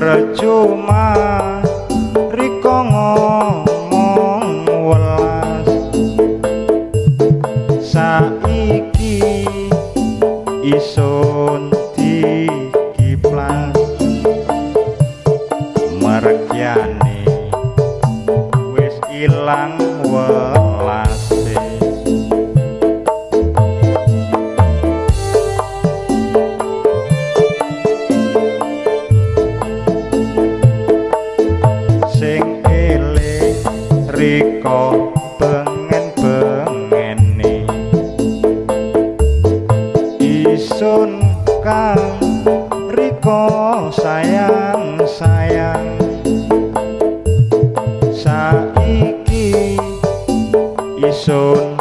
percuma. So.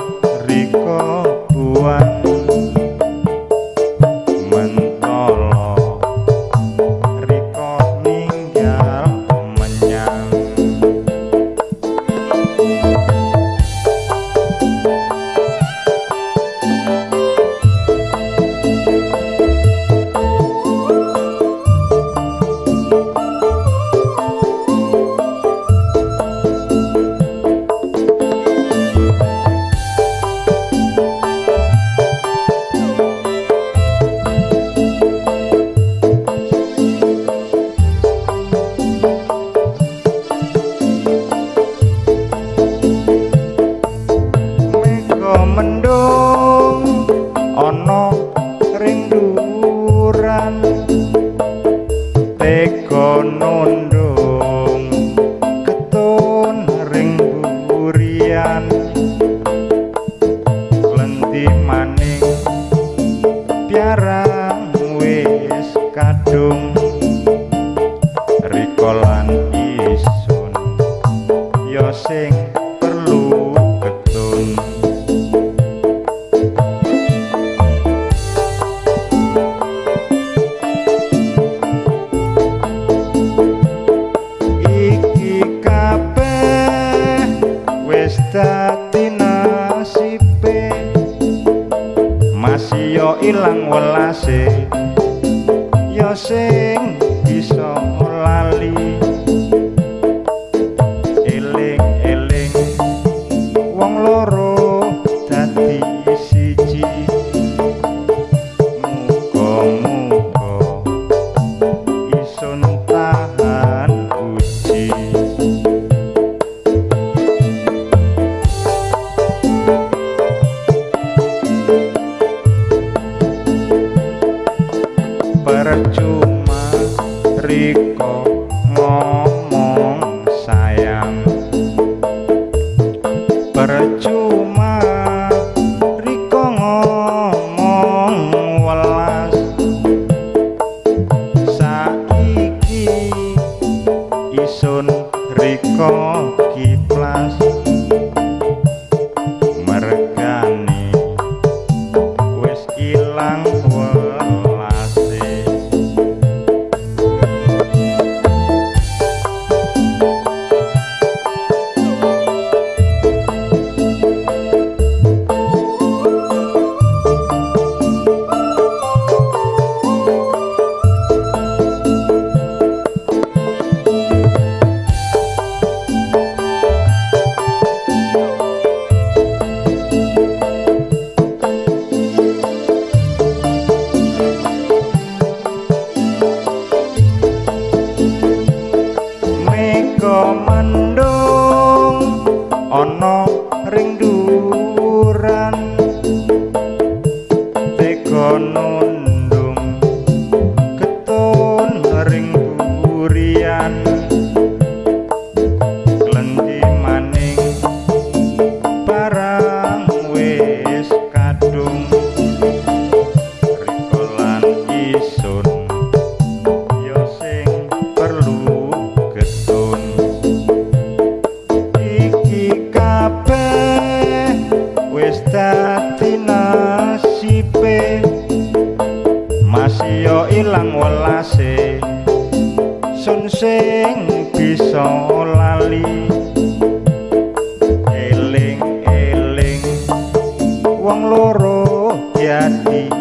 kadung rikolan isun. Ya sing perlu getun iki kabeh wis dadi nasibe. Masih yo ilang welase sing bisa lali sing bisa lali. Eling eling wong loro jadi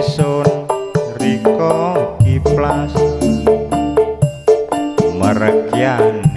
isun riko kiplas. Ilang